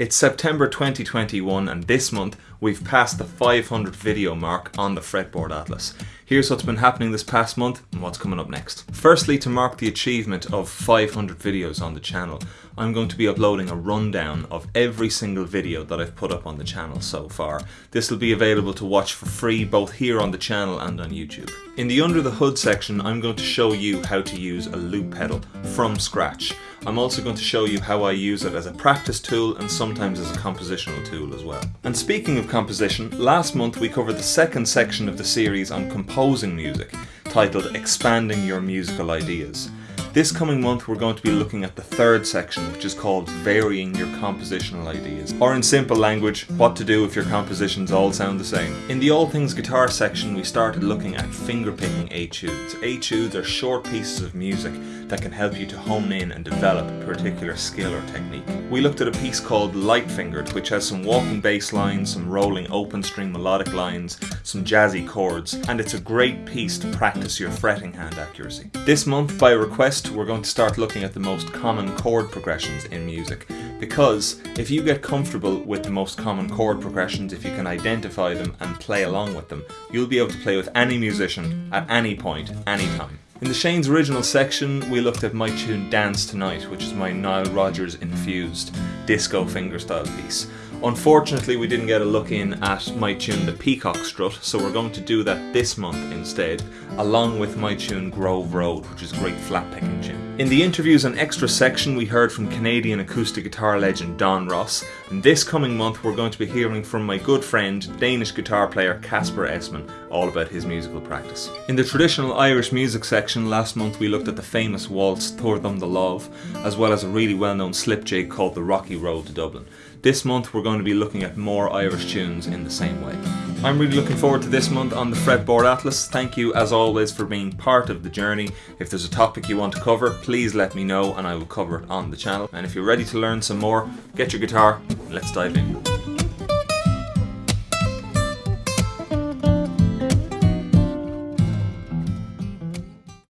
It's September 2021 and this month we've passed the 500 video mark on the Fretboard Atlas. Here's what's been happening this past month and what's coming up next. Firstly, to mark the achievement of 500 videos on the channel, I'm going to be uploading a rundown of every single video that I've put up on the channel so far. This will be available to watch for free both here on the channel and on YouTube. In the under the hood section, I'm going to show you how to use a loop pedal from scratch. I'm also going to show you how I use it as a practice tool and sometimes as a compositional tool as well. And speaking of composition, last month we covered the second section of the series on composing music, titled Expanding Your Musical Ideas. This coming month we're going to be looking at the third section which is called Varying Your Compositional Ideas. Or in simple language, what to do if your compositions all sound the same. In the All Things Guitar section we started looking at fingerpicking etudes. Etudes are short pieces of music that can help you to hone in and develop a particular skill or technique. We looked at a piece called Light Fingered which has some walking bass lines, some rolling open string melodic lines, some jazzy chords and it's a great piece to practice your fretting hand accuracy. This month by request we're going to start looking at the most common chord progressions in music because if you get comfortable with the most common chord progressions, if you can identify them and play along with them, you'll be able to play with any musician at any point, anytime. In the Shane's original section, we looked at my tune Dance Tonight, which is my Nile Rodgers infused disco fingerstyle piece. Unfortunately, we didn't get a look in at my tune The Peacock Strut, so we're going to do that this month instead, along with my tune Grove Road, which is a great flat picking tune. In the interviews and extra section, we heard from Canadian acoustic guitar legend Don Ross, and this coming month we're going to be hearing from my good friend, Danish guitar player Casper Esman, all about his musical practice. In the traditional Irish music section, last month we looked at the famous waltz Tabhair Dom Do Lámh, as well as a really well known slip jig called The Rocky Road to Dublin. This month we're going to be looking at more Irish tunes in the same way. I'm really looking forward to this month on the Fretboard Atlas. Thank you as always for being part of the journey. If there's a topic you want to cover, please let me know and I will cover it on the channel. And if you're ready to learn some more, get your guitar, let's dive in.